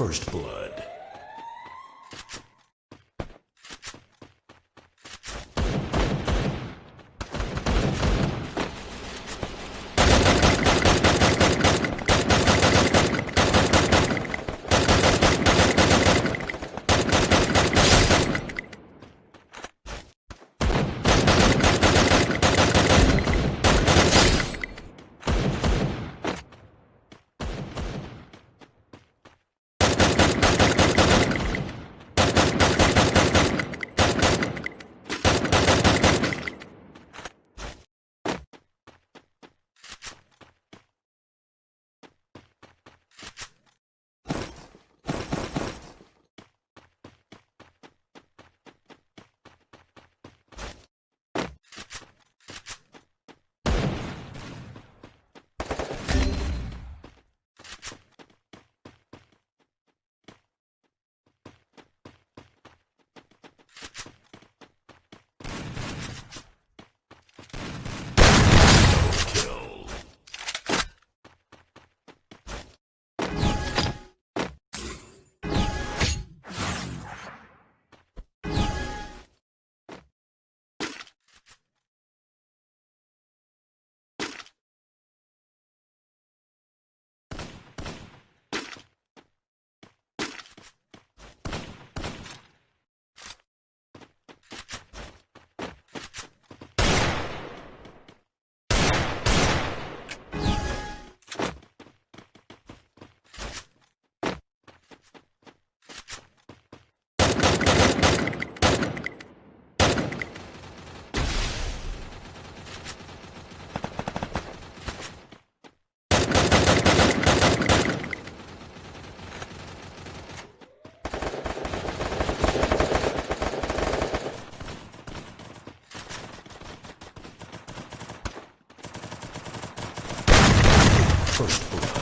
First Blood. first book.